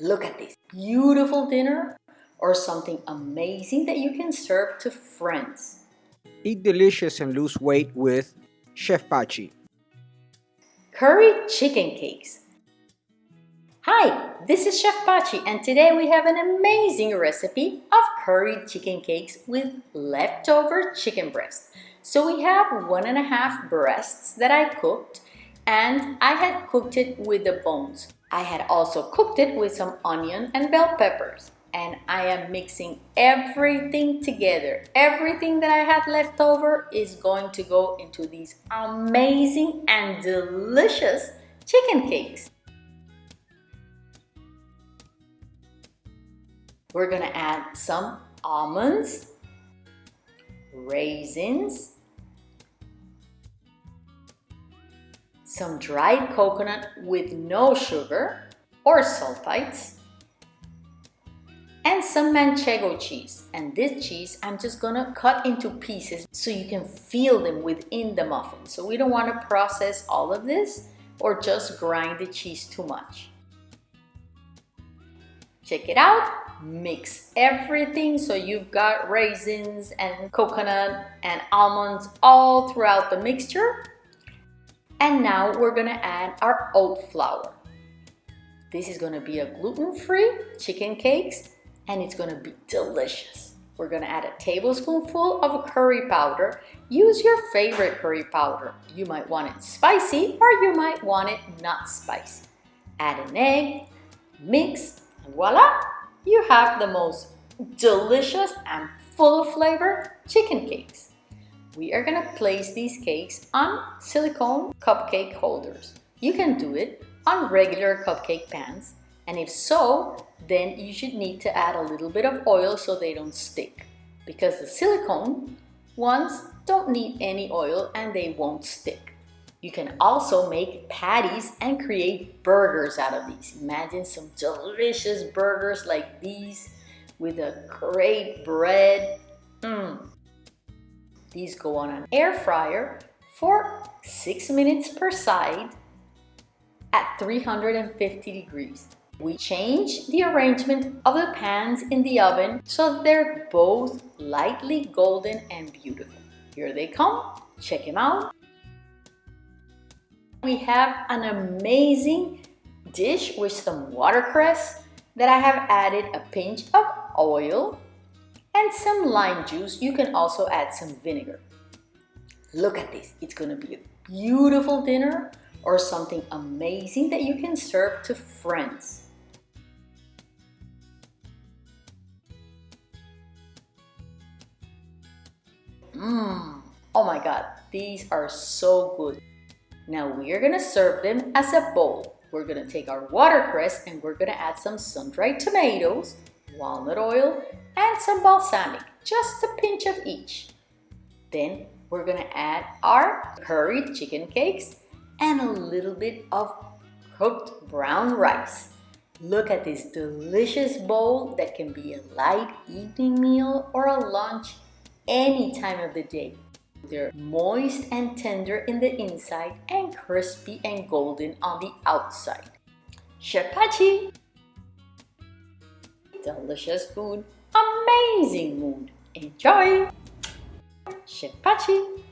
Look at this beautiful dinner or something amazing that you can serve to friends. Eat delicious and lose weight with Chef Pachi. Curry chicken cakes. Hi, this is Chef Pachi and today we have an amazing recipe of curried chicken cakes with leftover chicken breast. So we have one and a half breasts that I cooked and I had cooked it with the bones. I had also cooked it with some onion and bell peppers and I am mixing everything together. Everything that I had left over is going to go into these amazing and delicious chicken cakes. We're gonna add some almonds, raisins, some dried coconut with no sugar or sulfites, and some manchego cheese. And this cheese, I'm just gonna cut into pieces so you can feel them within the muffin. So we don't wanna process all of this or just grind the cheese too much. Check it out, mix everything so you've got raisins and coconut and almonds all throughout the mixture. And now we're gonna add our oat flour. This is gonna be a gluten-free chicken cakes and it's gonna be delicious. We're gonna add a tablespoonful of curry powder. Use your favorite curry powder. You might want it spicy or you might want it not spicy. Add an egg, mix, and voila! You have the most delicious and full of flavor chicken cakes. We are gonna place these cakes on silicone cupcake holders. You can do it on regular cupcake pans and if so, then you should need to add a little bit of oil so they don't stick because the silicone ones don't need any oil and they won't stick. You can also make patties and create burgers out of these. Imagine some delicious burgers like these with a great bread. These go on an air fryer for six minutes per side at 350 degrees. We change the arrangement of the pans in the oven so they're both lightly golden and beautiful. Here they come, check them out. We have an amazing dish with some watercress that I have added a pinch of oil and some lime juice. You can also add some vinegar. Look at this, it's gonna be a beautiful dinner or something amazing that you can serve to friends. Mmm, oh my god, these are so good. Now we are gonna serve them as a bowl. We're gonna take our watercress and we're gonna add some sun-dried tomatoes, walnut oil, and some balsamic, just a pinch of each. Then we're gonna add our curried chicken cakes and a little bit of cooked brown rice. Look at this delicious bowl that can be a light evening meal or a lunch any time of the day. They're moist and tender in the inside and crispy and golden on the outside. Chef Pachi! Delicious food, amazing mood. Enjoy! Chef Pachi!